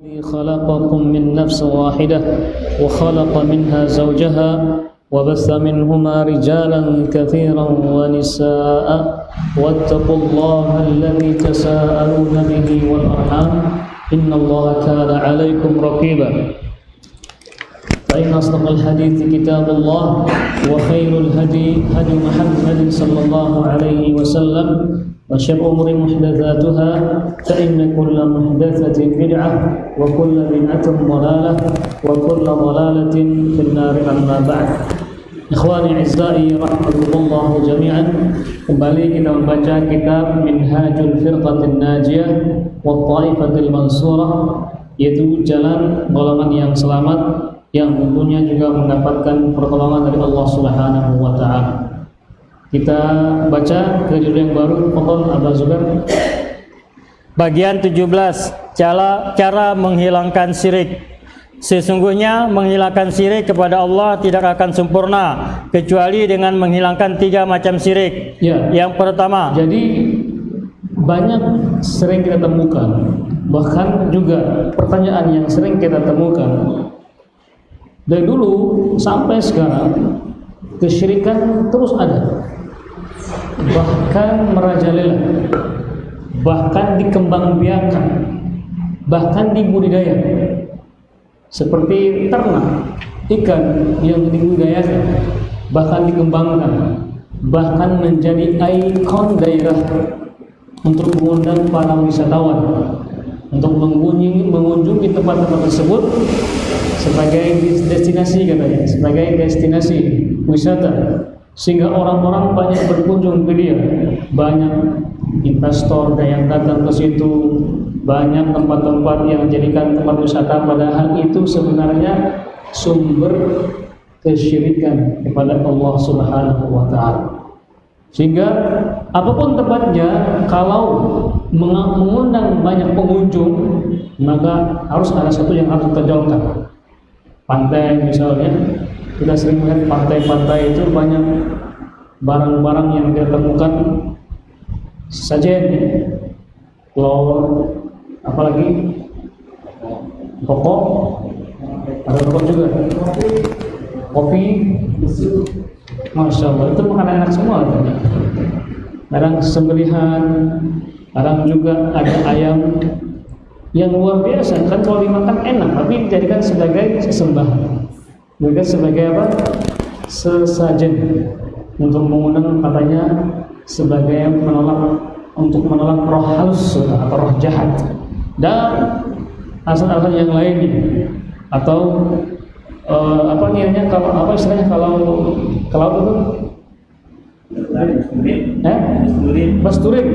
خلقكم من نفس واحدة وخلق منها زوجها وبث منهما رجالا كثيرا ونساء واتقوا الله الذي تساءلون به والأرحام إن الله كان عليكم رقيبا. فإن أصدق الحديث كتاب الله وخير الهدي هدي محمد صلى الله عليه وسلم وشر الأمور محدثاتها فإن كل محدثة بدعة وكل بدعة ضلالة وكل ضلالة في النار أما بعد Ikhwani Izzai Rahmatullah jami'an Kembali kita membaca kitab Minhajul Firqatin Najiyah Wa Ta'ifatil Mansurah Yaitu jalan golongan yang selamat Yang tentunya juga mendapatkan pertolongan dari Allah Subhanahu Wa Ta'ala Kita baca ke judul yang baru. Pokok Abah Zubair. Bagian 17 Cara, cara menghilangkan syirik. Sesungguhnya menghilangkan syirik kepada Allah tidak akan sempurna kecuali dengan menghilangkan tiga macam syirik. Ya. Yang pertama, Jadi banyak sering kita temukan. Bahkan juga pertanyaan yang sering kita temukan. Dari dulu sampai sekarang kesyirikan terus ada bahkan merajalela. Bahkan dikembangbiakan bahkan dibudidaya seperti ternak ikan yang dibudidayakan. Bahkan dikembangkan. Bahkan menjadi ikon daerah untuk mengundang para wisatawan. Untuk mengunjungi, mengunjungi tempat-tempat tersebut sebagai destinasi katanya sebagai destinasi wisata sehingga orang-orang banyak berkunjung ke dia banyak investor yang datang ke situ banyak tempat-tempat yang dijadikan tempat wisata padahal itu sebenarnya sumber kesyirikan kepada Allah Subhanahu wa taala. Sehingga apa pun tempatnya kalau mengundang banyak pengunjung maka harus ada satu yang harus ditonjolkan. Pantai misalnya kita sering melihat pantai-pantai itu banyak barang-barang yang kita temukan. Sajen, telur, apalagi? Pokok ada pokok juga. Kopi. Masya Allah itu makanan enak semua. Kadang sembelihan kadang juga ada ayam yang luar biasa. Kan kalau dimakan enak tapi dijadikan sebagai sesembahan juga sebagai apa? Sesajen untuk mengundang katanya sebagai menolak untuk menolak roh halus atau roh jahat. Dan alasan-alasan yang lainnya atau uh, apa namanya kalau apa istilahnya kalau kalau itu eh? Basturin.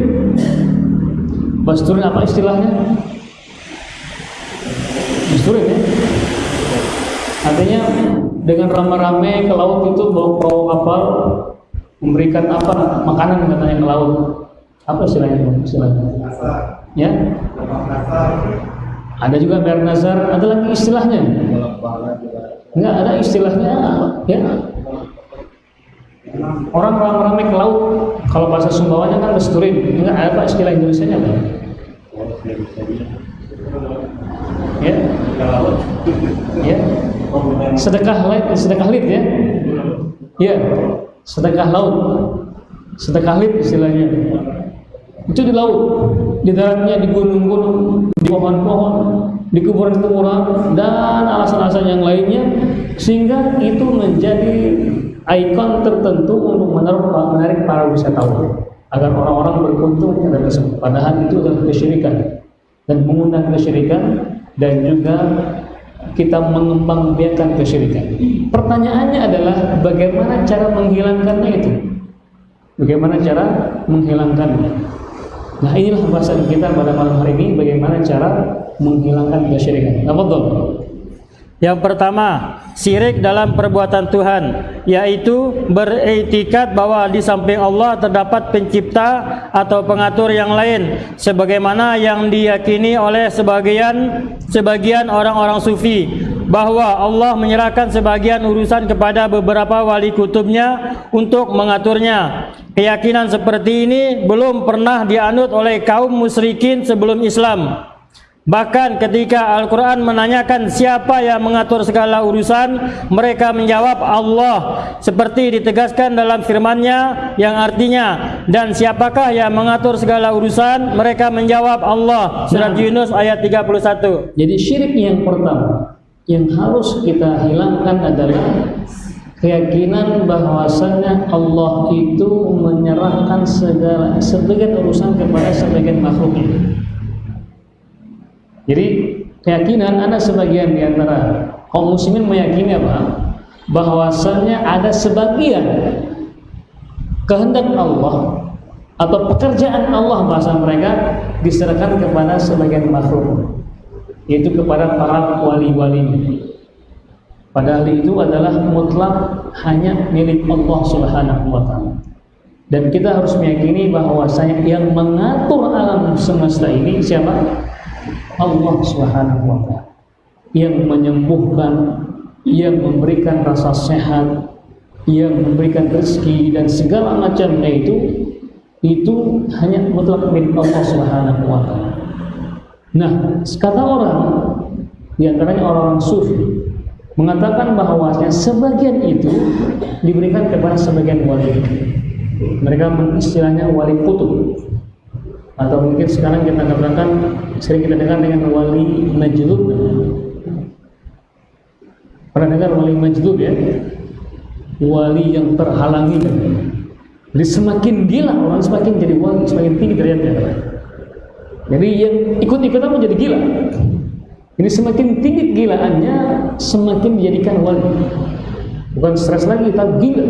Basturin apa istilahnya? Basturin ya artinya dengan rame-rame ke laut itu bawa perahu kapal memberikan apa makanan katanya ke laut. Apa istilahnya istilahnya? Ya? Ada juga bernazar ada lagi istilahnya. Enggak ada istilahnya ya. Orang rame-rame ke laut kalau bahasa Sumbawanya kan besturin enggak ada apa istilah Indonesia nya ya ya. Sedekah laut sedekah lit ya. Ya. Sedekah laut. Sedekah lit istilahnya. Itu di laut. Di daratnya di gunung-gunung di pohon-pohon di kuburan-kuburan dan alasan-alasan yang lainnya sehingga itu menjadi ikon tertentu untuk menarik para wisatawan agar orang-orang berkunjung ke tersebut padahal itu adalah kesyirikan. Dan mengundang kesyirikan dan juga kita mengembangbiakan kesyirikan pertanyaannya adalah bagaimana cara menghilangkannya itu bagaimana cara menghilangkannya Nah inilah bahasan kita pada malam hari ini bagaimana cara menghilangkan kesyirikan. Tafadhol. Yang pertama, syirik dalam perbuatan Tuhan, yaitu beretikat bahwa di samping Allah terdapat pencipta atau pengatur yang lain, sebagaimana yang diyakini oleh sebagian sebagian orang-orang sufi bahwa Allah menyerahkan sebagian urusan kepada beberapa wali kutubnya untuk mengaturnya. Keyakinan seperti ini belum pernah dianut oleh kaum musyrikin sebelum Islam. Bahkan ketika Al-Quran menanyakan siapa yang mengatur segala urusan, mereka menjawab Allah. Seperti ditegaskan dalam firman-Nya yang artinya, dan siapakah yang mengatur segala urusan? Mereka menjawab Allah. Surat Nah. Yunus ayat 31. Jadi syirik yang pertama yang harus kita hilangkan adalah keyakinan bahwasannya Allah itu menyerahkan segala sebagian urusan kepada sebagian makhluknya. Jadi keyakinan ada sebagian di antara kaum muslimin meyakini apa? Bahwasannya ada sebagian kehendak Allah atau pekerjaan Allah bahasa mereka diserahkan kepada sebagian makhluk yaitu kepada para wali-wali. Padahal itu adalah mutlak hanya milik Allah Subhanahu wa taala. Dan kita harus meyakini bahwasanya yang mengatur alam semesta ini siapa? Allah Subhanahu wa taala. Yang menyembuhkan, yang memberikan rasa sehat, yang memberikan rezeki dan segala macamnya itu itu hanya mutlak milik Allah Subhanahu wa taala. Nah, kata orang di antaranya orang-orang sufi mengatakan bahwasanya sebagian itu diberikan kepada sebagian wali. Mereka istilahnya wali kutub atau mungkin sekarang kita katakan sering kita dengar dengan wali majlub. Pernah dengar wali majlub ya? Wali yang terhalangi. Jadi semakin gila orang semakin jadi wali, semakin tinggi derajatnya. Jadi yang ikut-ikutan menjadi gila. Ini semakin tinggi gilaannya, semakin dijadikan wali. Bukan stres lagi, tapi gila.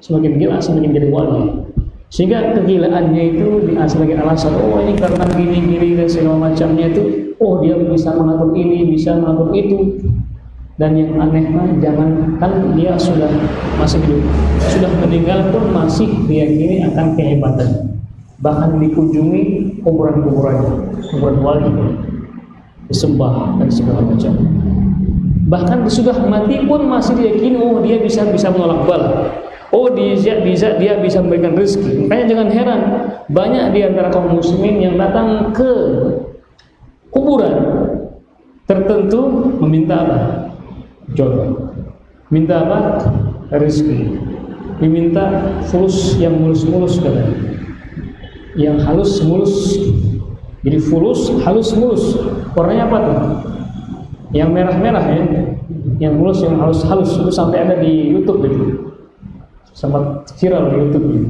Semakin gila, semakin jadi wali. Sehingga kegilaannya itu sebagai alasan, oh ini karena gini-gini dan segala macamnya itu, oh dia bisa mengatur ini, bisa mengatur itu. Dan yang aneh mah jangan kan dia sudah masih hidup, sudah meninggal pun masih meyakini akan kehebatan. Bahkan dikunjungi kuburan-kuburannya, kuburan wali disembah dan segala macam. Bahkan sudah mati pun masih diyakini oh dia bisa bisa menolak bala. Oh dia bisa dia bisa memberikan rezeki. Makanya jangan heran banyak di antara kaum muslimin yang datang ke kuburan tertentu meminta apa? Jodoh. Minta apa? Rezeki. Diminta fulus yang mulus-mulus katanya. Yang halus mulus. Jadi fulus, halus mulus. Warnanya apa tuh? Yang merah-merah ya. Yang mulus, yang halus-halus itu sampai ada di YouTube gitu. Sempat viral di YouTube gitu.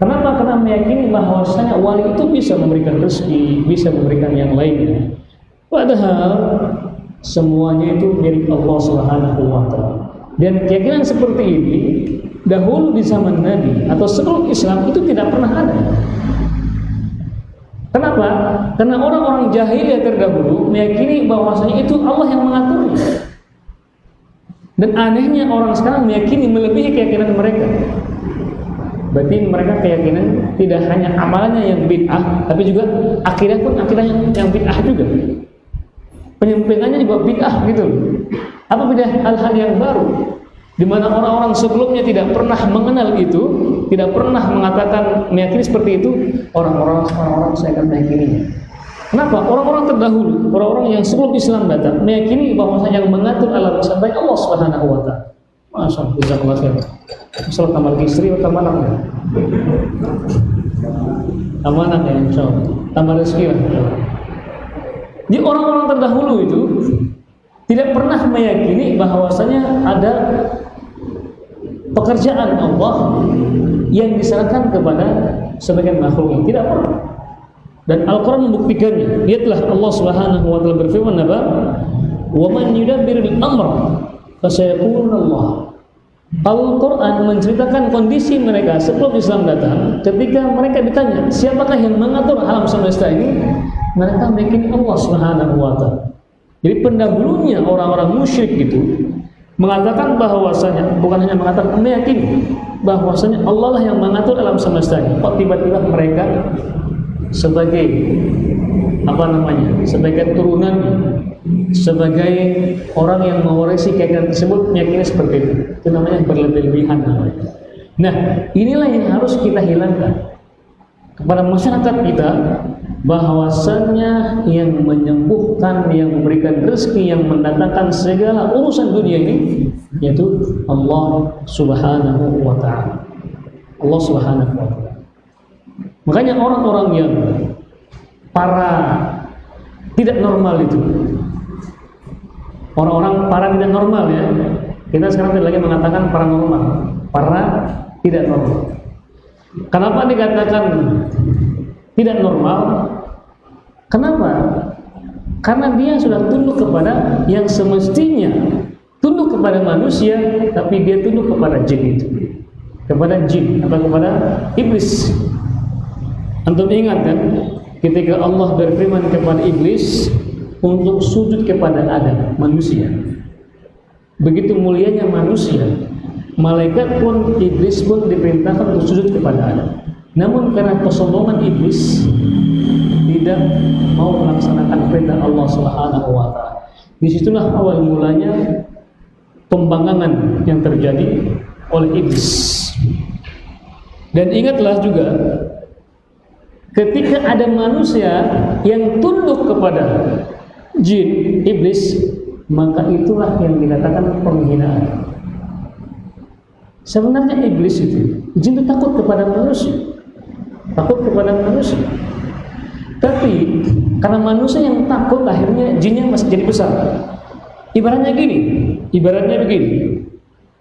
Kenapa? Karena meyakini bahwasanya wali itu bisa memberikan rezeki, bisa memberikan yang lainnya. Padahal semuanya itu milik Allah Subhanahu wa taala. Dan keyakinan seperti ini dahulu di zaman Nabi atau sebelum Islam itu tidak pernah ada. Kenapa? Karena orang-orang jahiliyah terdahulu meyakini bahwasanya itu Allah yang mengaturnya. Dan anehnya orang sekarang meyakini melebihi keyakinan mereka. Berarti mereka keyakinan tidak hanya amalannya yang bid'ah, tapi juga akidah pun akidahnya yang bid'ah juga. Penyampaiannya juga bid'ah gitu. Apa beda hal-hal yang baru? Di mana orang-orang sebelumnya tidak pernah mengenal itu, tidak pernah mengatakan meyakini seperti itu, orang-orang orang-orang saya akan meyakininya. Kenapa? Orang-orang terdahulu, orang-orang yang sebelum Islam datang meyakini bahwa yang mengatur alam sampai Allah Subhanahu wa taala. Masya Allah, khair. Masalah kamar istri atau kamar anak ya? Kamar anak ya, insya Allah. Tambah rezeki lah. Jadi orang-orang terdahulu itu tidak pernah meyakini bahwasanya ada pekerjaan Allah yang diserahkan kepada sebagian makhluk. Tidak pernah. Dan Al-Quran membuktikannya. Lihatlah Allah Subhanahu wa taala berfirman apa? "Wa man amr fasayaquluna Allah." Al-Quran menceritakan kondisi mereka sebelum Islam datang ketika mereka ditanya siapakah yang mengatur alam semesta ini mereka meyakini Allah Subhanahu wa taala jadi pendahulunya orang-orang musyrik itu mengatakan bahwasanya bukan hanya mengatakan meyakini bahwasanya Allah lah yang mengatur alam semesta ini kok tiba-tiba mereka sebagai apa namanya sebagai turunan sebagai orang yang mewarisi keyakinan tersebut meyakini seperti itu itu namanya berlebih-lebihan nah inilah yang harus kita hilangkan kepada masyarakat kita bahwasannya yang menyembuhkan, yang memberikan rezeki, yang mendatangkan segala urusan dunia ini yaitu Allah Subhanahu wa taala. Allah Subhanahu wa taala. Makanya orang-orang yang para tidak normal itu orang-orang para tidak normal ya kita sekarang tidak lagi mengatakan paranormal para tidak normal. Kenapa dikatakan tidak normal? Kenapa? Karena dia sudah tunduk kepada yang semestinya tunduk kepada manusia tapi dia tunduk kepada jin itu. Kepada jin atau kepada iblis antum ingat kan ketika Allah berfirman kepada iblis untuk sujud kepada Adam, manusia. Begitu mulianya manusia, malaikat pun iblis pun diperintahkan untuk sujud kepada Adam. Namun karena kesombongan iblis tidak mau melaksanakan perintah Allah Subhanahu wa taala. Di situlah awal mulanya pembangkangan yang terjadi oleh iblis. Dan ingatlah juga ketika ada manusia yang tunduk kepada jin, iblis, maka itulah yang dikatakan penghinaan. Sebenarnya iblis itu, jin itu takut kepada manusia, takut kepada manusia. Tapi karena manusia yang takut, akhirnya jinnya masih jadi besar. Ibaratnya gini, ibaratnya begini.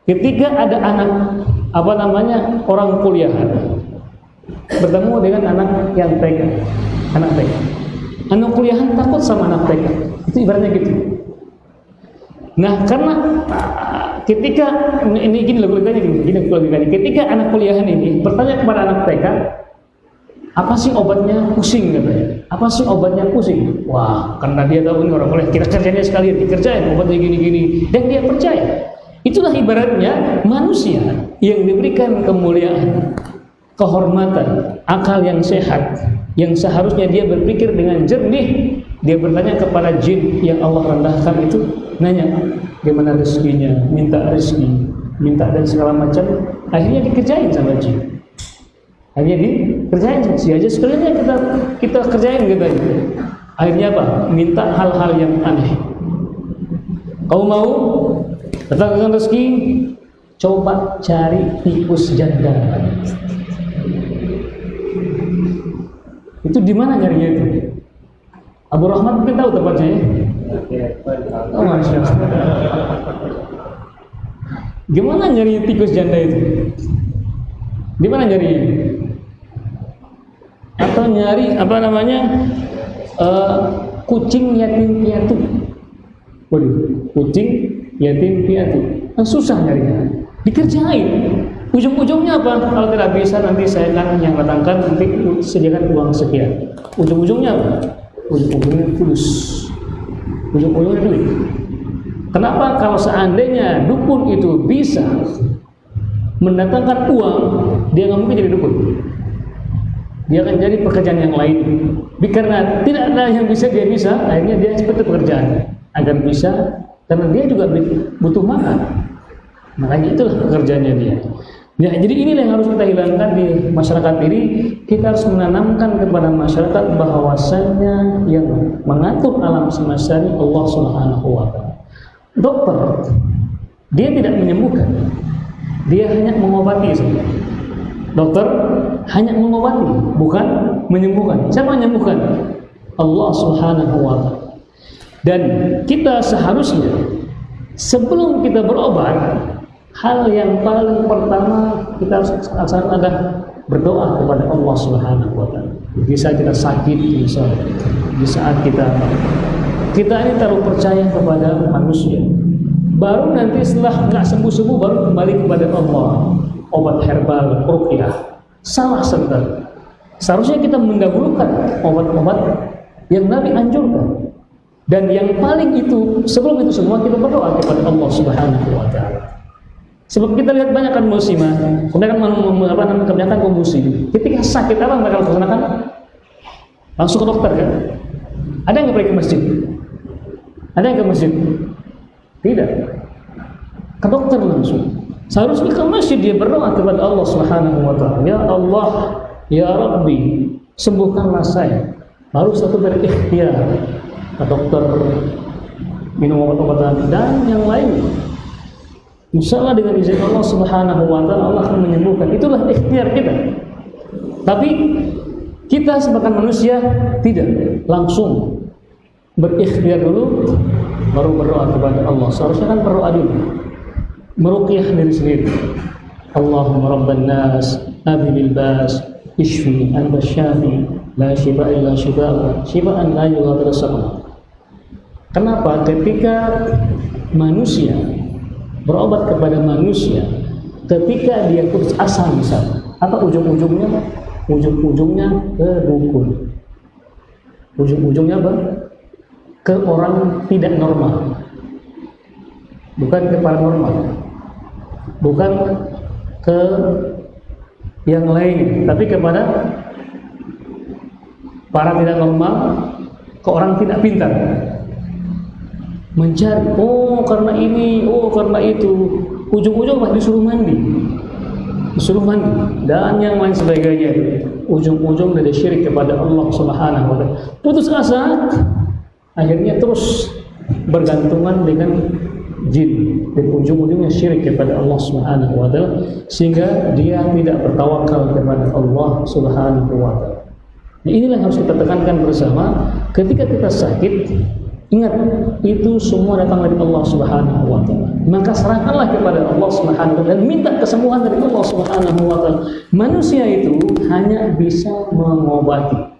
Ketika ada anak apa namanya orang kuliahan bertemu dengan anak yang TK, anak TK anak kuliahan takut sama anak TK itu ibaratnya gitu. Nah karena ketika ini gini logikanya gini, gini logikanya. Ketika anak kuliahan ini bertanya kepada anak TK apa sih obatnya? Pusing katanya. Apa sih obatnya? Pusing. Wah karena dia tahu ini orang kuliah kita kerjanya sekalian dikerjain obatnya gini-gini dan dia percaya. Itulah ibaratnya manusia yang diberikan kemuliaan kehormatan akal yang sehat yang seharusnya dia berpikir dengan jernih. Dia bertanya kepada jin yang Allah rendahkan itu nanya bagaimana rezekinya? Minta rezeki minta dan segala macam. Akhirnya dikerjain sama jin. Akhirnya dikerjain si aja sekalian kita kita kerjain gitu akhirnya apa? Minta hal-hal yang aneh. Kau mau datangkan rezeki? Coba cari tikus janda Itu di mana nyarinya itu? Abu Rahmat mungkin tahu tempatnya ya? Oh, Masya Gimana nyari tikus janda itu? Di mana nyari? Atau nyari apa namanya? Uh, kucing yatim piatu. Waduh, kucing yatim piatu. Nah, susah nyarinya. Dikerjain. Ujung-ujungnya apa? Kalau tidak bisa nanti saya akan yang datangkan nanti sediakan uang sekian. Ujung-ujungnya apa? Ujung-ujungnya fulus. Ujung-ujungnya duit. Kenapa kalau seandainya dukun itu bisa mendatangkan uang, dia nggak mungkin jadi dukun. Dia akan jadi pekerjaan yang lain. Karena tidak ada yang bisa dia bisa, akhirnya dia seperti pekerjaan agar bisa karena dia juga butuh makan. Makanya itulah pekerjaannya dia. Ya, jadi inilah yang harus kita hilangkan di masyarakat ini. Kita harus menanamkan kepada masyarakat bahwasanya yang mengatur alam semesta ini Allah Subhanahu wa taala. Dokter dia tidak menyembuhkan. Dia hanya mengobati saja. Dokter hanya mengobati, bukan menyembuhkan. Siapa menyembuhkan? Allah Subhanahu wa taala. Dan kita seharusnya sebelum kita berobat hal yang paling pertama kita harus adalah berdoa kepada Allah Subhanahu wa taala. Bisa kita sakit, bisa di saat kita kita ini terlalu percaya kepada manusia. Baru nanti setelah nggak sembuh-sembuh baru kembali kepada Allah. Obat herbal, ruqyah. Salah sebentar. Seharusnya kita mendahulukan obat-obat yang Nabi anjurkan. Dan yang paling itu sebelum itu semua kita berdoa kepada Allah Subhanahu wa taala. Sebab kita lihat banyak kan muslimah, kebanyakan apa namanya kebanyakan. Ketika sakit apa mereka laksanakan? Langsung ke dokter kan? Ada yang pergi ke masjid? Ada yang ke masjid? Tidak. Ke dokter langsung. Seharusnya ke masjid dia berdoa kepada Allah Subhanahu wa taala. Ya Allah, Ya Rabbi, sembuhkanlah saya. Baru satu berikhtiar. Ke dokter minum obat-obatan dan yang lain. Insya Allah dengan izin Allah Subhanahu Wa Taala Allah akan menyembuhkan. Itulah ikhtiar kita. Tapi kita sebagai manusia tidak langsung berikhtiar dulu baru berdoa kepada Allah. Seharusnya kan berdoa dulu. Meruqyah diri sendiri. Allahumma rabban nas, adhibil bas, ishfi anta syafi, la shifa illa shifa'uka, shifaan la yughadiru saqama. Kenapa? Ketika manusia berobat kepada manusia, ketika dia putus asa misalnya, apa ujung-ujungnya? Ujung-ujungnya ke dukun. Ujung-ujungnya? Ke orang tidak normal. Bukan ke paranormal. Bukan ke yang lain, tapi kepada para tidak normal, ke orang tidak pintar mencari oh karena ini oh karena itu. Ujung-ujung masih disuruh mandi. Disuruh mandi. Dan yang lain sebagainya. Ujung-ujung dari syirik kepada Allah Subhanahu wa taala. Putus asa akhirnya terus bergantungan dengan jin. Dan ujung-ujungnya syirik kepada Allah Subhanahu wa taala. Sehingga dia tidak bertawakal kepada Allah Subhanahu wa taala. Nah, inilah yang harus kita tekankan bersama. Ketika kita sakit Ingat, itu semua datang dari Allah Subhanahu wa taala. Maka serahkanlah kepada Allah Subhanahu wa taala dan minta kesembuhan dari Allah Subhanahu wa taala. Manusia itu hanya bisa mengobati.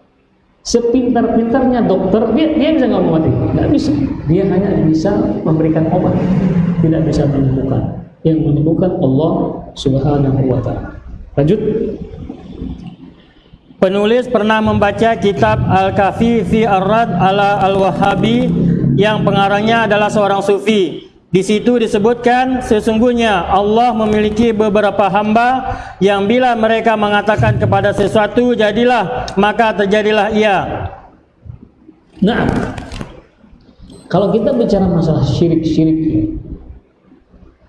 Sepintar-pintarnya dokter, dia, dia bisa mengobati? Tidak bisa. Dia hanya bisa memberikan obat, tidak bisa menyembuhkan. Yang menyembuhkan Allah Subhanahu wa taala. Lanjut. Penulis pernah membaca kitab Al-Kafi fi Ar-Rad ala Al-Wahabi yang pengarangnya adalah seorang sufi. Di situ disebutkan sesungguhnya Allah memiliki beberapa hamba yang bila mereka mengatakan kepada sesuatu jadilah maka terjadilah ia. Nah, kalau kita bicara masalah syirik-syirik,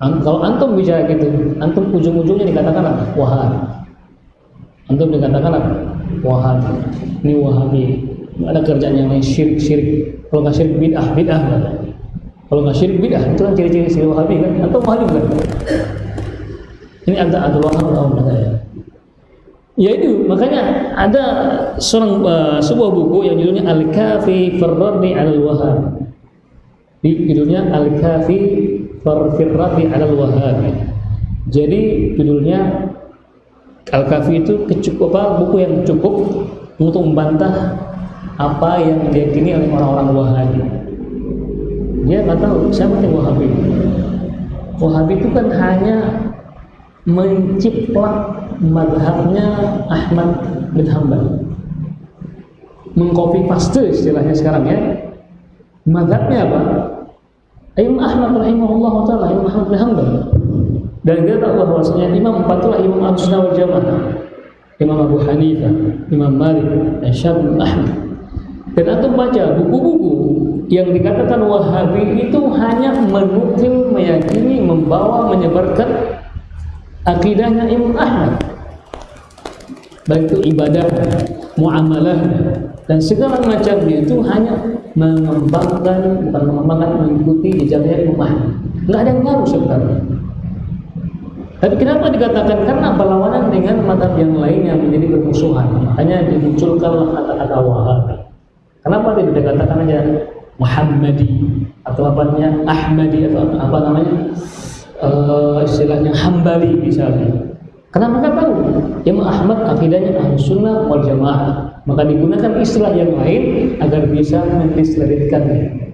kalau antum bicara gitu, antum ujung-ujungnya dikatakan apa? Wahabi. Antum dikatakan apa? Wahabi. Ini Wahabi. Ada kerjaan yang lain syirik-syirik. Kalau nggak syirik bid'ah, bid'ah Kalau nggak syirik bid'ah, itu kan ciri-ciri si Wahabi kan? Atau Wahabi kan? Ini ada Abdul Wahab tahu saya. Ya itu, makanya ada seorang uh, sebuah buku yang judulnya Al-Kafi Farradi Al-Wahhab. Judulnya Al-Kafi Farradi Al-Wahhab. Jadi judulnya Al-Kafi itu kecukup apa, buku yang cukup untuk membantah apa yang diyakini oleh orang-orang Wahabi. Dia nggak tahu siapa yang Wahabi. Wahabi itu kan hanya menciplak madhabnya Ahmad bin Hambal. Mengkopi paste istilahnya sekarang ya. Madhabnya apa? Imam Ahmad rahimahullah taala, Imam Ahmad bin Hambal. Dan kita tahu bahwasanya imam empat itulah imam Ahlus wal Jamaah. Imam Abu Hanifah, Imam Malik, dan Syafi'i Ahmad. Dan antum baca buku-buku yang dikatakan Wahabi itu hanya menukil, meyakini, membawa, menyebarkan akidahnya Imam Ahmad. Baik itu ibadah, muamalah, dan segala macamnya itu hanya mengembangkan, bukan mengembangkan, mengikuti jejaknya Imam Ahmad. Nggak ada yang baru sebenarnya. Tapi kenapa dikatakan karena perlawanan dengan madhab yang lain yang menjadi bermusuhan, makanya dimunculkanlah kata-kata Wahabi. Kenapa tidak dikatakan aja Muhammadi atau apa namanya Ahmadi atau apa namanya uh, istilahnya Hambali misalnya. Karena mereka tahu Imam Ahmad akidahnya ahlu sunnah wal jamaah. Maka digunakan istilah yang lain agar bisa mendiskreditkannya.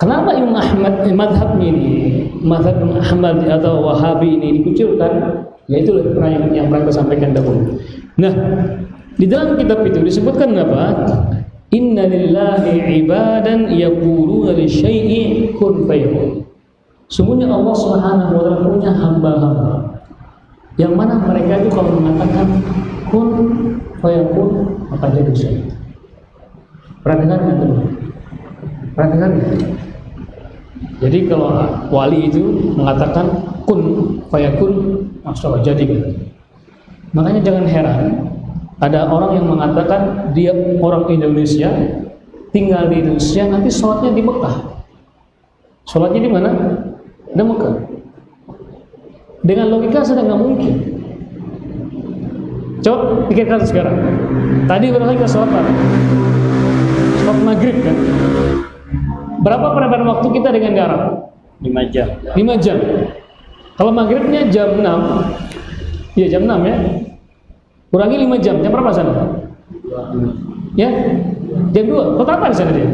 Kenapa Imam Ahmad madhab ini, madhab Ahmad atau Wahabi ini dikucilkan? Yaitu pernah yang, yang pernah saya sampaikan dahulu. Nah, di dalam kitab itu disebutkan apa? Inna lillahi ibadan yaquluna li syai'i kun fayakun. Sungguhnya Allah Subhanahu wa taala punya hamba-hamba yang mana mereka itu kalau mengatakan kun fayakun maka jadi syai. Perhatikan itu. Perhatikan jadi kalau wali itu mengatakan kun fayakun, maksudnya jadi. Makanya jangan heran Ada orang yang mengatakan dia orang Indonesia, tinggal di Indonesia, nanti sholatnya di Mekah. Sholatnya di mana? Di Mekah. Dengan logika sudah nggak mungkin. Coba pikirkan sekarang. Tadi berapa kita sholat? Sholat maghrib kan? Berapa perbedaan waktu kita dengan garam? 5 jam 5 jam. Kalau maghribnya jam 6, ya jam 6 ya. Kurangi 5 jam, jam berapa sana? Ya, jam 2. Kota apa di sana dia?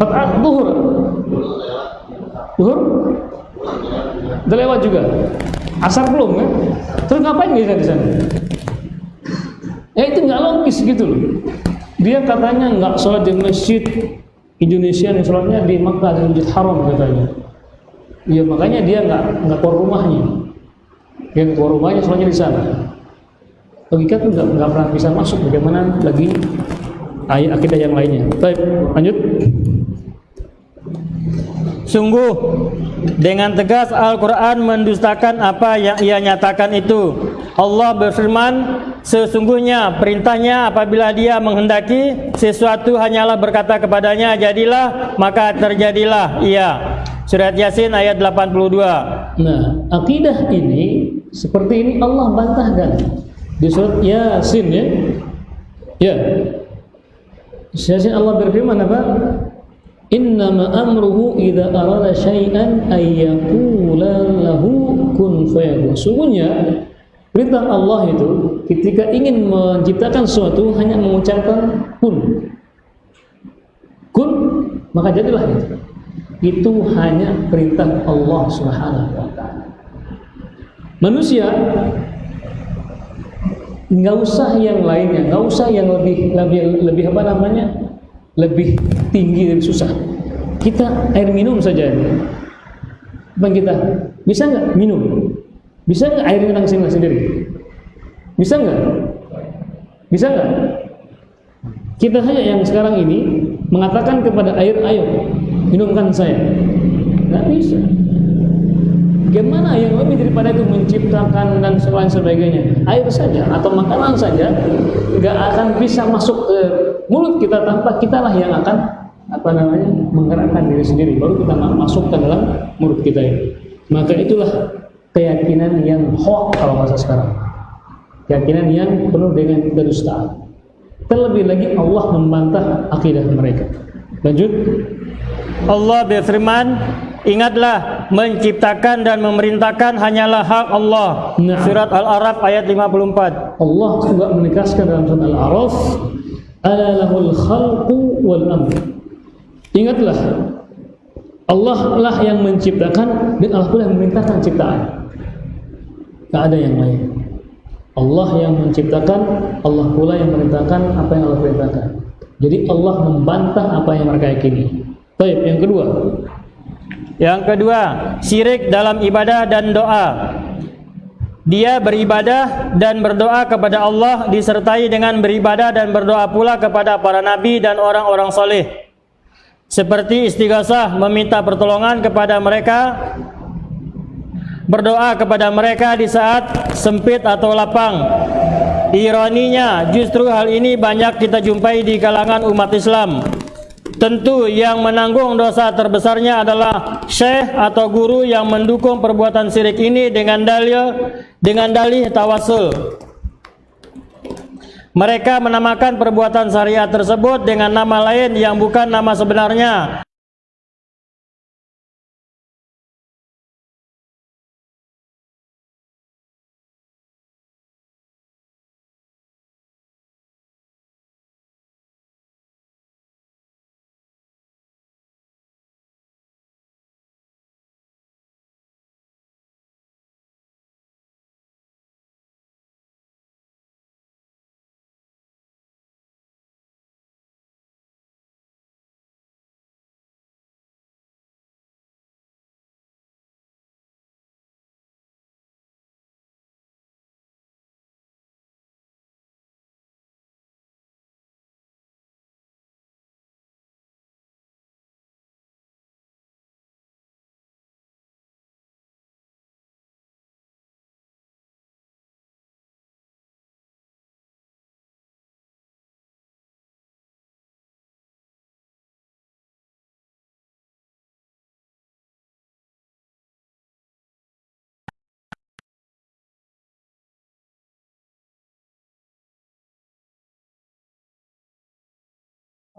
Kota duhur. Duhur? Udah lewat juga. Asar belum kan? Terus ngapain dia di sana? Ya itu nggak logis gitu loh. Dia katanya nggak sholat di masjid Indonesia nih sholatnya di Makkah di Masjid Haram katanya. Ya makanya dia nggak nggak keluar rumahnya. Dia nggak keluar rumahnya sholatnya di sana. Logika tuh nggak nggak pernah bisa masuk. Bagaimana lagi ayat akidah yang lainnya. Baik, lanjut. Sungguh dengan tegas Al-Quran mendustakan apa yang ia nyatakan itu Allah berfirman Sesungguhnya perintahnya apabila dia menghendaki Sesuatu hanyalah berkata kepadanya Jadilah maka terjadilah Ia Surat Yasin ayat 82 Nah, akidah ini seperti ini Allah bantahkan di surat Yasin ya. Ya. Yasin Allah berfirman apa? Innama amruhu idza arada syai'an ay yaqula lahu kun fayakun. Sungguhnya perintah Allah itu ketika ingin menciptakan sesuatu hanya mengucapkan kun. Kun maka jadilah itu. Itu hanya perintah Allah Subhanahu wa. Manusia nggak usah yang lainnya, nggak usah yang lebih lebih lebih apa namanya? Lebih tinggi dan susah. Kita air minum saja. Bang kita bisa nggak minum? Bisa nggak air minum sendiri sendiri? Bisa nggak? Bisa nggak? Kita saja yang sekarang ini mengatakan kepada air, ayo minumkan saya. Nggak bisa. Bagaimana yang lebih daripada itu menciptakan dan lain sebagainya? Air saja atau makanan saja nggak akan bisa masuk ke mulut kita tanpa kitalah yang akan apa namanya menggerakkan diri sendiri baru kita masuk ke dalam mulut kita ini. Maka itulah keyakinan yang hoax kalau masa sekarang. Keyakinan yang penuh dengan kedustaan. Terlebih lagi Allah membantah akidah mereka. Lanjut. Allah berfirman Ingatlah menciptakan dan memerintahkan hanyalah hak Allah. Nah. Surat Al-Araf ayat 54. Allah juga menegaskan dalam surat Al-A'raf, "Ala lahul khalqu wal amr." Ingatlah, Allah lah yang menciptakan dan Allah pula yang memerintahkan ciptaan. Tak ada yang lain. Allah yang menciptakan, Allah pula yang memerintahkan apa yang Allah perintahkan. Jadi Allah membantah apa yang mereka yakini. Baik, yang kedua, Yang kedua, syirik dalam ibadah dan doa. Dia beribadah dan berdoa kepada Allah disertai dengan beribadah dan berdoa pula kepada para nabi dan orang-orang soleh. Seperti istighasah meminta pertolongan kepada mereka, berdoa kepada mereka di saat sempit atau lapang. Ironinya, justru hal ini banyak kita jumpai di kalangan umat Islam. Tentu yang menanggung dosa terbesarnya adalah syekh atau guru yang mendukung perbuatan syirik ini dengan dalil dengan dalih tawasul. Mereka menamakan perbuatan syariat tersebut dengan nama lain yang bukan nama sebenarnya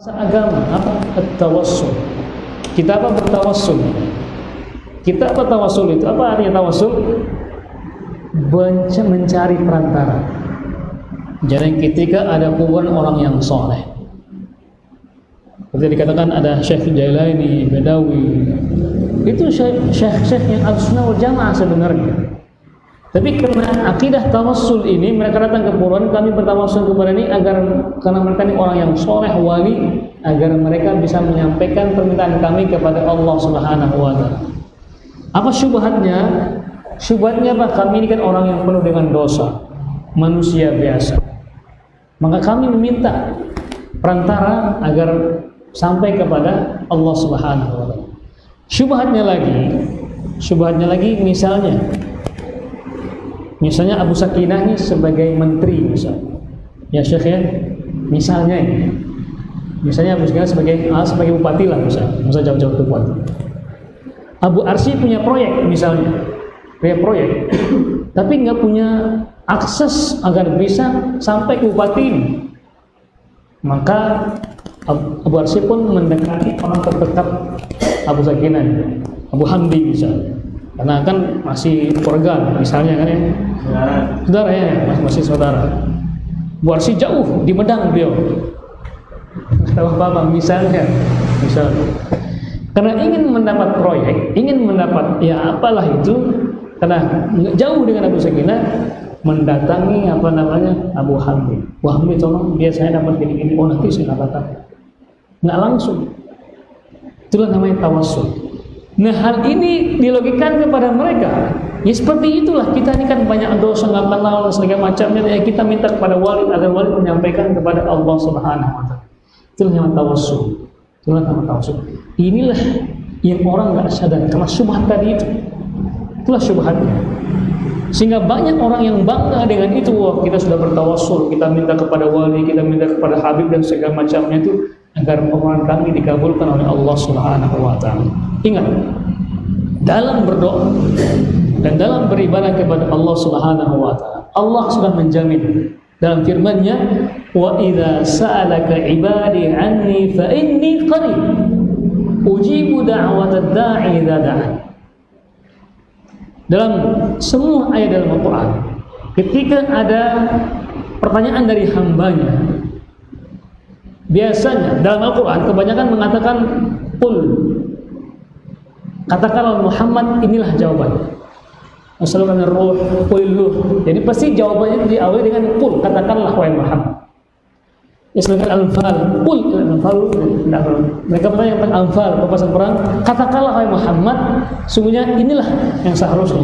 agama apa tawassul kita apa bertawassul? Kita apa tawassul itu? Apa artinya tawassul? Mencari perantara. Jadi ketika ada kuburan orang yang soleh. Seperti dikatakan ada Syekh Jailani, Bedawi itu syekh-syekh yang al-sunnah jamaah sebenarnya tapi karena akidah tawassul ini mereka datang ke kuburan kami bertawassul kepada ini agar karena mereka ini orang yang soleh wali agar mereka bisa menyampaikan permintaan kami kepada Allah Subhanahu wa taala. Apa syubhatnya? Syubhatnya apa? Kami ini kan orang yang penuh dengan dosa, manusia biasa. Maka kami meminta perantara agar sampai kepada Allah Subhanahu wa taala. Syubhatnya lagi, syubhatnya lagi misalnya Misalnya Abu Sakinah ini sebagai menteri misalnya. Ya Syekh ya. Misalnya ini. Misalnya Abu Sakinah sebagai ah, sebagai bupati lah misalnya. Masa jauh-jauh ke bupati. Abu Arsi punya proyek misalnya. Punya proyek. Tapi nggak punya akses agar bisa sampai ke bupati ini. Maka Abu Arsi pun mendekati orang terdekat Abu Sakinah. Abu Hamdi misalnya karena kan masih keluarga misalnya kan ya. Saudara ya masih, masih saudara. Bu Arsi jauh di Medang beliau. Tahu apa apa misalnya misalnya karena ingin mendapat proyek ingin mendapat ya apalah itu. Karena jauh dengan Abu Sakinah mendatangi apa namanya Abu Hamid. Abu Hamid tolong dia saya dapat gini-gini. Oh nanti saya katakan nggak langsung. Itulah namanya tawassul Nah hal ini dilogikan kepada mereka. Ya seperti itulah kita ini kan banyak dosa nggak kenal dan segala macamnya. Ya kita minta kepada wali agar wali menyampaikan kepada Allah Subhanahu Wa Taala. Itulah yang tawassul. Itulah nama tawassul. Inilah yang orang nggak sadar karena syubhat tadi itu. Itulah syubhatnya. Sehingga banyak orang yang bangga dengan itu. Wah, kita sudah bertawassul, kita minta kepada wali, kita minta kepada Habib dan segala macamnya itu agar permohonan kami dikabulkan oleh Allah Subhanahu wa taala. Ingat, dalam berdoa dan dalam beribadah kepada Allah Subhanahu wa taala, Allah sudah menjamin dalam firman-Nya, "Wa idza sa'alaka 'ibadi 'anni fa inni qarib ujibu da'watad da'i idza da'an." Dalam semua ayat dalam Al-Qur'an, ketika ada pertanyaan dari hambanya Biasanya dalam Al-Quran kebanyakan mengatakan Qul. Katakanlah Muhammad inilah jawabannya Assalamualaikum luh. Jadi pasti jawabannya diawali dengan Qul. Katakanlah wahai Muhammad. Islamkan Al-Anfal. Qul. Al-Anfal. Mereka bertanya tentang Al-Anfal Perpasan perang. Katakanlah wahai Muhammad. Sungguhnya inilah yang seharusnya.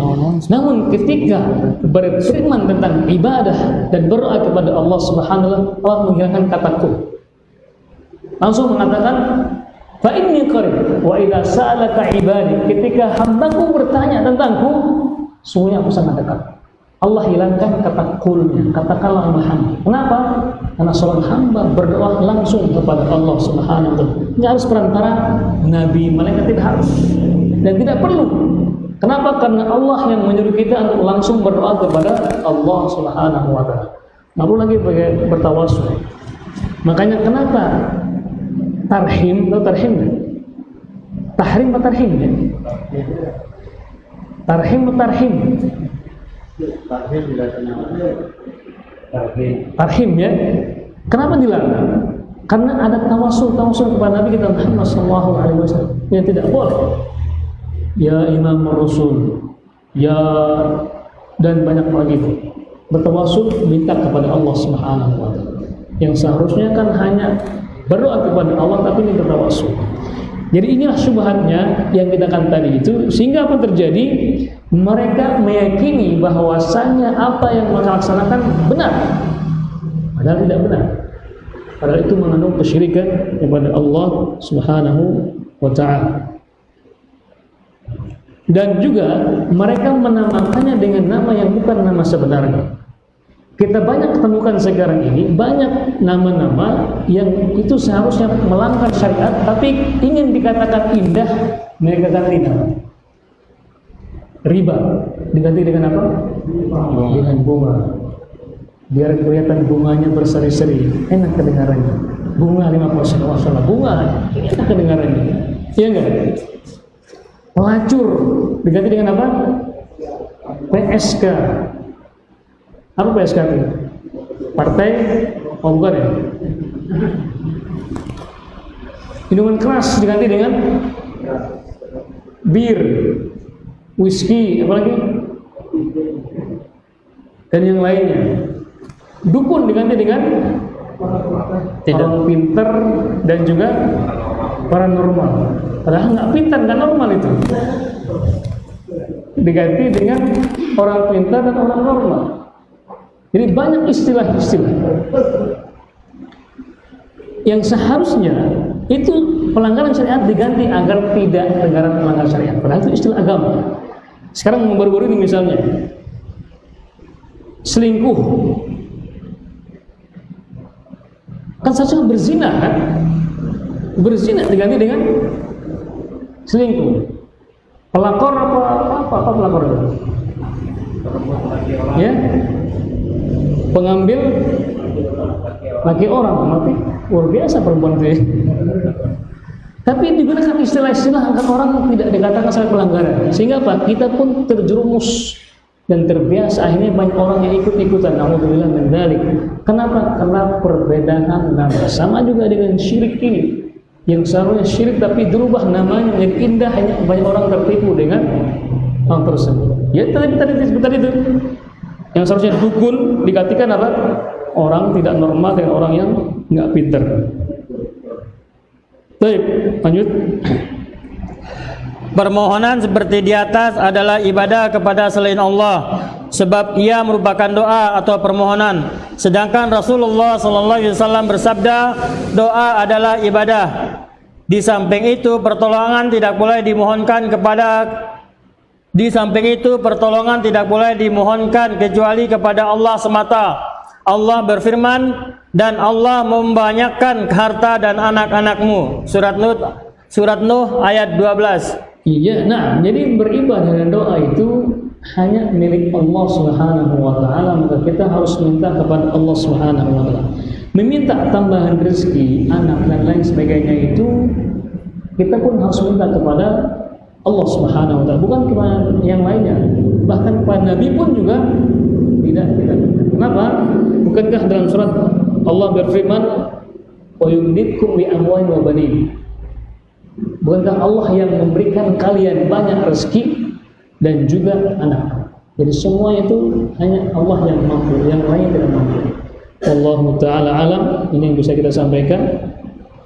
Namun ketika berfirman tentang ibadah Dan berdoa kepada Allah Subhanahu wa taala Allah menghilangkan kata Qul langsung mengatakan fa inni qarib wa idza sa'alaka ibadi ketika hambaku bertanya tentangku sungguhnya aku sangat dekat Allah hilangkan kata kulnya, katakanlah Muhammad. Kenapa? Karena seorang hamba berdoa langsung kepada Allah Subhanahu wa taala. Tidak harus perantara nabi, malaikat tidak harus dan tidak perlu. Kenapa? Karena Allah yang menyuruh kita untuk langsung berdoa kepada Allah Subhanahu wa taala. Perlu lagi bertawasul. Makanya kenapa tarhim atau tarhim tahrim atau tarhim ya? tarhim atau tarhim? Tarhim ya? Kenapa dilarang? Karena ada tawasul tawasul kepada Nabi kita Muhammad Sallallahu Alaihi Wasallam yang tidak boleh. Ya Imam Rasul ya dan banyak lagi bertawasul minta kepada Allah Subhanahu Wa Taala. Yang seharusnya kan hanya berdoa kepada Allah tapi ini bertawassul. Jadi inilah syubhatnya yang kita katakan tadi itu sehingga apa terjadi? Mereka meyakini bahwasanya apa yang mereka laksanakan benar. Padahal tidak benar. Padahal itu mengandung kesyirikan kepada Allah Subhanahu wa taala. Dan juga mereka menamakannya dengan nama yang bukan nama sebenarnya. Kita banyak ketemukan sekarang ini banyak nama-nama yang itu seharusnya melanggar syariat tapi ingin dikatakan indah mereka ganti nama. Riba diganti dengan apa? Bunga. Dengan bunga. Biar kelihatan bunganya berseri-seri, enak kedengarannya. bunga 5% masalah bunga enak kedengarannya iya enggak pelacur diganti dengan apa PSK apa PSK itu partai oh bukan ya? Minuman keras diganti dengan bir whisky apalagi? Dan yang lainnya. Dukun diganti dengan Tidak. orang pinter dan juga paranormal. Padahal nggak pintar nggak normal itu. Diganti dengan orang pintar dan orang normal jadi banyak istilah-istilah yang seharusnya itu pelanggaran syariat diganti agar tidak negara melanggar syariat. Padahal itu istilah agama. Sekarang baru-baru ini misalnya selingkuh. Kan seharusnya berzina kan? Berzina diganti dengan selingkuh. Pelakor apa apa apa pelakor ya pengambil laki orang mati luar biasa perempuan itu ya. tapi digunakan istilah-istilah agar orang tidak dikatakan saya pelanggaran. Sehingga apa? Kita pun terjerumus dan terbiasa. Akhirnya banyak orang yang ikut-ikutan. Alhamdulillah min dzalik kenapa? Karena perbedaan nama. Sama juga dengan syirik ini. Yang seharusnya syirik tapi dirubah namanya menjadi indah. Hanya banyak orang tertipu dengan hal tersebut. Ya tadi tadi tadi itu yang seharusnya dukun digantikan apa orang tidak normal dengan orang yang nggak pinter baik lanjut Permohonan seperti di atas adalah ibadah kepada selain Allah sebab ia merupakan doa atau permohonan. Sedangkan Rasulullah sallallahu alaihi wasallam bersabda, doa adalah ibadah. Di samping itu pertolongan tidak boleh dimohonkan kepada di samping itu pertolongan tidak boleh dimohonkan kecuali kepada Allah semata. Allah berfirman dan Allah membanyakkan harta dan anak-anakmu. Surat Nuh Surat Nuh ayat 12. Iya, nah jadi beribadah dan doa itu hanya milik Allah Subhanahu wa taala, maka kita harus minta kepada Allah Subhanahu wa taala. Meminta tambahan rezeki, anak dan lain sebagainya itu kita pun harus minta kepada Allah Subhanahu wa taala, bukan kepada yang lainnya. Bahkan kepada Nabi pun juga tidak tidak. Kenapa? Bukankah dalam surat Allah berfirman, "Wa yumditkum bi amwalin wa banin." Bukankah Allah yang memberikan kalian banyak rezeki dan juga anak? Jadi semua itu hanya Allah yang mampu, yang lain tidak mampu. Allah Taala alam ini yang bisa kita sampaikan.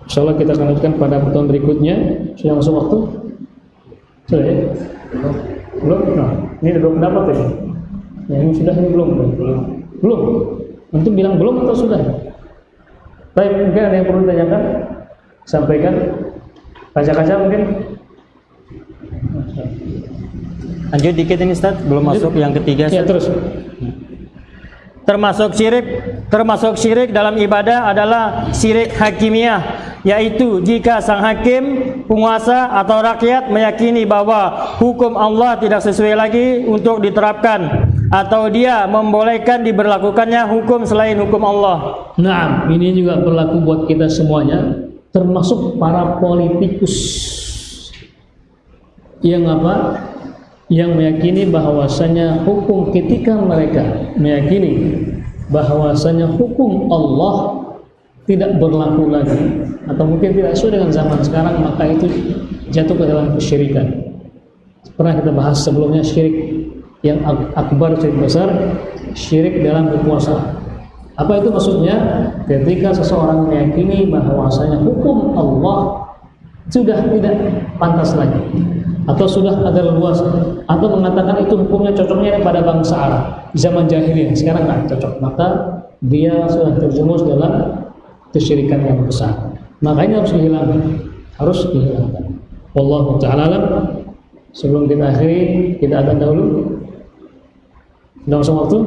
Insya Allah kita akan lanjutkan pada pertemuan berikutnya. Sudah masuk waktu? Sudah ya? Belum? Nah, ini dua pendapat ya? Ya, ini sudah ini belum? Belum. Belum. Untuk bilang belum atau sudah? Baik, mungkin ada yang perlu ditanyakan? Sampaikan. Kaca-kaca mungkin? Lanjut dikit ini Ustaz, belum Lanjut. masuk yang ketiga. Ya, terus. Termasuk syirik, termasuk syirik dalam ibadah adalah syirik hakimiyah, yaitu jika sang hakim, penguasa atau rakyat meyakini bahwa hukum Allah tidak sesuai lagi untuk diterapkan atau dia membolehkan diberlakukannya hukum selain hukum Allah. Nah, ini juga berlaku buat kita semuanya, termasuk para politikus yang apa? Yang meyakini bahwasanya hukum ketika mereka meyakini bahwasanya hukum Allah tidak berlaku lagi atau mungkin tidak sesuai dengan zaman sekarang maka itu jatuh ke dalam kesyirikan. Pernah kita bahas sebelumnya syirik yang ak- akbar syirik besar, syirik dalam kekuasaan. Apa itu maksudnya? Ketika seseorang meyakini bahwasanya hukum Allah sudah tidak pantas lagi atau sudah ada luas atau mengatakan itu hukumnya cocoknya pada bangsa Arab zaman jahiliyah sekarang nggak cocok maka dia sudah terjerumus dalam kesyirikan yang besar. Makanya harus dihilangkan. Harus dihilangkan. Wallahu taala alam. Sebelum kita akhiri kita akan dahulu. Sudah waktu?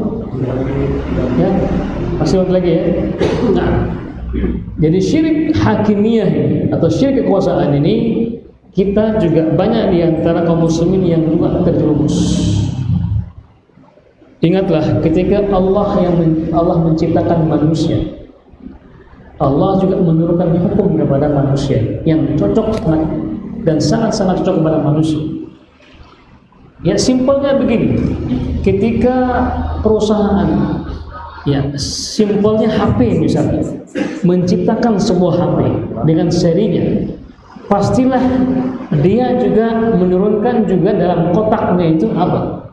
Ya masih waktu lagi ya. Nah jadi syirik hakimiyah atau syirik kekuasaan ini kita juga banyak di antara kaum muslimin yang juga terjerumus. Ingatlah ketika Allah yang Allah menciptakan manusia. Allah juga menurunkan hukum kepada manusia yang cocok dan sangat-sangat cocok kepada manusia. Ya simpelnya begini, ketika perusahaan ya simpelnya HP misalnya menciptakan sebuah HP dengan serinya pastilah dia juga menurunkan juga dalam kotaknya itu apa?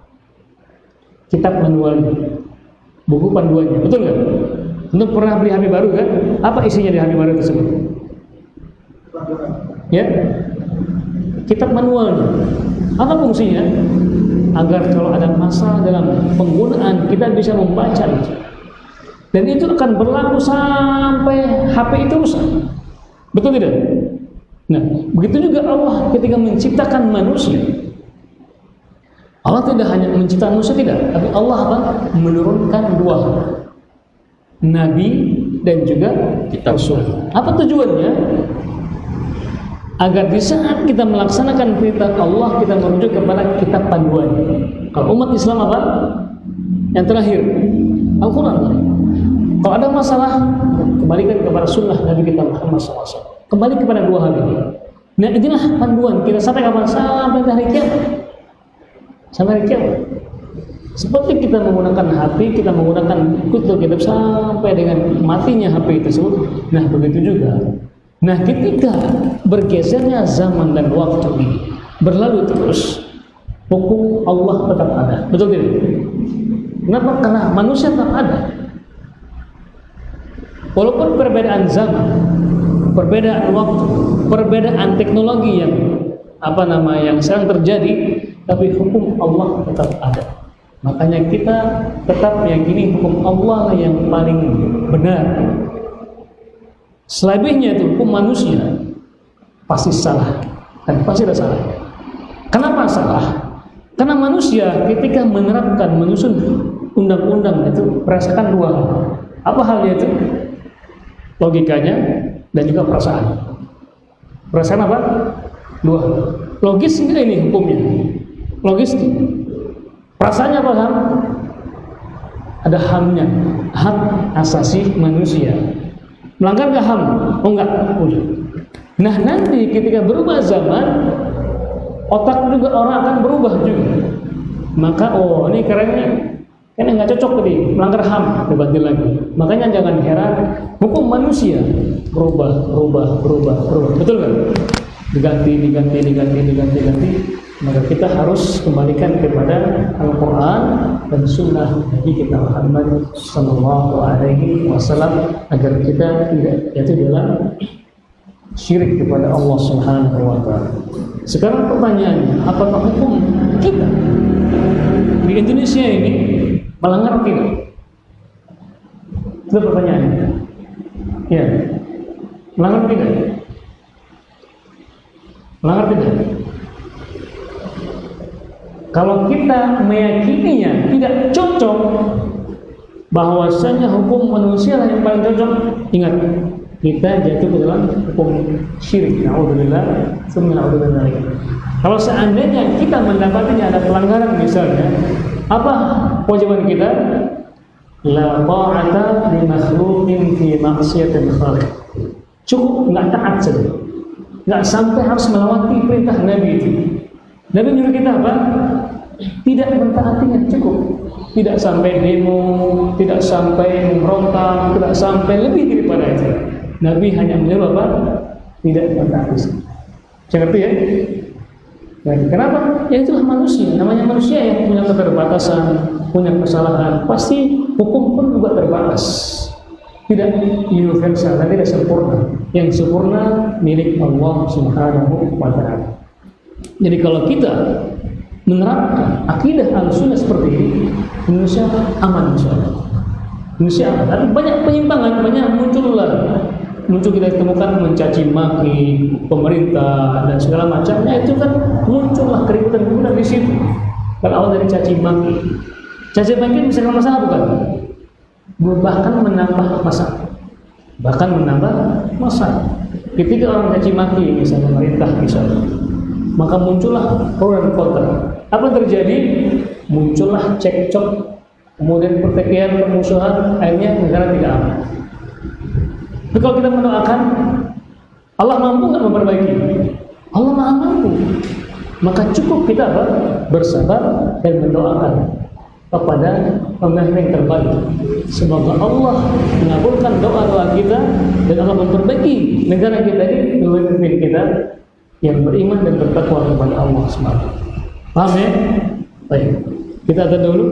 Kitab manualnya buku panduannya. Betul nggak untuk pernah beli HP baru kan? Apa isinya di HP baru tersebut? Ya? Kitab manualnya apa fungsinya? Agar kalau ada masalah dalam penggunaan kita bisa membaca. Dan itu akan berlaku sampai HP itu rusak. Betul tidak? Nah begitu juga Allah ketika menciptakan manusia. Allah tidak hanya menciptakan manusia tidak. Tapi Allah apa? Menurunkan dua nabi dan juga Kitab. rasul apa tujuannya agar di saat kita melaksanakan perintah Allah kita merujuk kepada kitab panduan. Kalau umat Islam apa? Yang terakhir Al-Quran. Kalau ada masalah kembalikan kepada sunnah Nabi kita Muhammad SAW. Kembali kepada dua hal ini. Nah inilah panduan kita sampai kapan? Sampai hari kiamat. Sampai hari kiamat. Seperti kita menggunakan HP, kita menggunakan kutul kitab sampai dengan matinya HP tersebut. Nah begitu juga Nah ketika bergesernya zaman dan waktu ini berlalu terus hukum Allah tetap ada betul tidak? Kenapa? Karena manusia tetap ada walaupun perbedaan zaman perbedaan waktu perbedaan teknologi yang apa nama yang sekarang terjadi tapi hukum Allah tetap ada makanya kita tetap meyakini hukum Allah yang paling benar Selebihnya itu hukum manusia pasti salah dan pasti ada salah. Kenapa salah? Karena manusia ketika menerapkan menyusun undang-undang itu merasakan dua hal. Apa halnya itu? Logikanya dan juga perasaan. Perasaan apa? Dua. Logis enggak ini hukumnya? Logis. Perasaannya apa ham? Ada hamnya, hak asasi manusia melanggar gak HAM? Oh enggak, udah. Nah nanti ketika berubah zaman, otak juga orang akan berubah juga. Maka oh ini kerennya, kan nggak cocok tadi melanggar HAM, dibantu lagi. Makanya jangan heran, hukum manusia berubah, berubah, berubah, berubah. Betul kan? Diganti, diganti, diganti, diganti, diganti. Maka kita harus kembalikan kepada Al-Quran dan Sunnah Nabi kita Muhammad Sallallahu Alaihi Wasallam agar kita tidak jatuh dalam syirik kepada Allah Subhanahu Wa Taala. Sekarang pertanyaannya, apakah hukum kita di Indonesia ini melanggar tidak? Itu pertanyaannya. Ya, melanggar tidak? Melanggar tidak? Kalau kita meyakininya tidak cocok bahwasanya hukum manusia yang paling cocok, ingat kita jatuh ke dalam hukum syirik. Nauzubillah, naudzubillah. Kalau seandainya kita mendapatinya ada pelanggaran misalnya, apa kewajiban kita? La ta'ata li makhluqin fi maksiatin khaliq. Cukup nggak taat saja. Nggak sampai harus melewati perintah Nabi itu. Nabi nyuruh kita apa? Tidak mentaatinya cukup. Tidak sampai demo, tidak sampai memberontak, tidak sampai lebih daripada itu. Nabi hanya menyuruh apa? Tidak mentaati. Saya ngerti ya? Dan kenapa? Ya itulah manusia. Namanya manusia yang punya keterbatasan, punya kesalahan. Pasti hukum pun juga terbatas. Tidak universal tidak sempurna. Yang sempurna milik Allah Subhanahu wa taala. Jadi kalau kita menerapkan akidah al-sunnah seperti ini, Indonesia aman insya Allah. Indonesia aman. Tapi banyak penyimpangan, banyak muncullah muncul kita temukan mencaci maki pemerintah dan segala macamnya itu kan muncullah keributan keributan di situ. Kalau awal dari caci maki, caci maki misalkan masalah bukan? Bahkan menambah masalah, bahkan menambah masalah. Ketika orang caci maki misalnya pemerintah misalnya, maka muncullah pro dan kontra. Apa yang terjadi? Muncullah cekcok, kemudian pertikaian, permusuhan, akhirnya negara tidak aman. Tapi kalau kita mendoakan, Allah mampu nggak memperbaiki? Allah maha mampu. Maka cukup kita apa? bersabar dan mendoakan kepada pemimpin terbaik. Semoga Allah mengabulkan doa-doa kita dan Allah memperbaiki negara kita ini pemimpin kita yang beriman dan bertakwa kepada Allah SWT. Paham ya? Baik. Kita ada dulu.